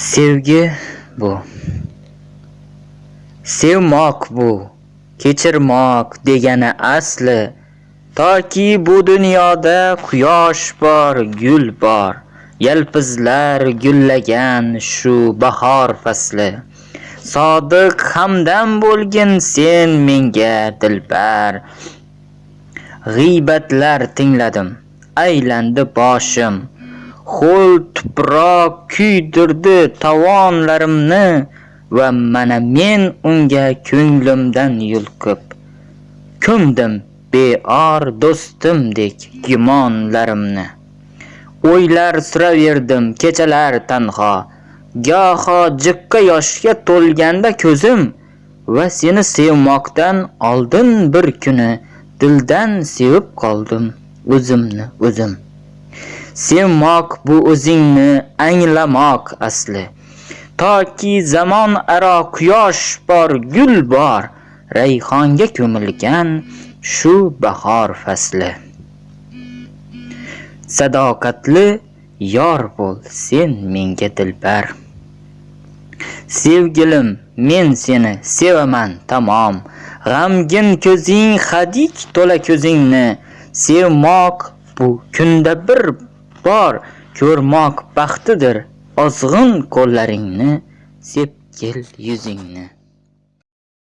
Sevgi bu. Sevmoq bu. Kechirmoq degani asli. Toki bu dunyoda quyosh bor, gul bor. Yalpizlar gullagan shu bahor fasli. Sodiq hamdam bo'lgin sen menga dilbar. G'iybatlar tingladim, aylandi boshim. Ho'l tuproq kuydirdi tovonlarimni va mana men unga ko'nglimdan yulqib ko'mdim beor do'stimdek gumonlarimni. O'ylar suraverdim kechalar tanho, goho jiqqa yoshga to'lganda ko'zim va seni sevmoqdan oldin bir kuni dildan sevib qoldim o'zimni o'zim. Sevmoq bu o'zingni anglamoq asli. Toki zamon aro quyosh bor, gul bor, rayhonga ko'milgan shu bahor fasli. Sadoqatli yor bo'l sen menga dilbar. Sevgilim, men seni sevaman tamom. G'amgin ko'zing hadik to'la ko'zingni. Sevmoq bu kunda bir bor ko'rmoq baxtidir. Ozg'in qo'llaringni sepkil yuzingni.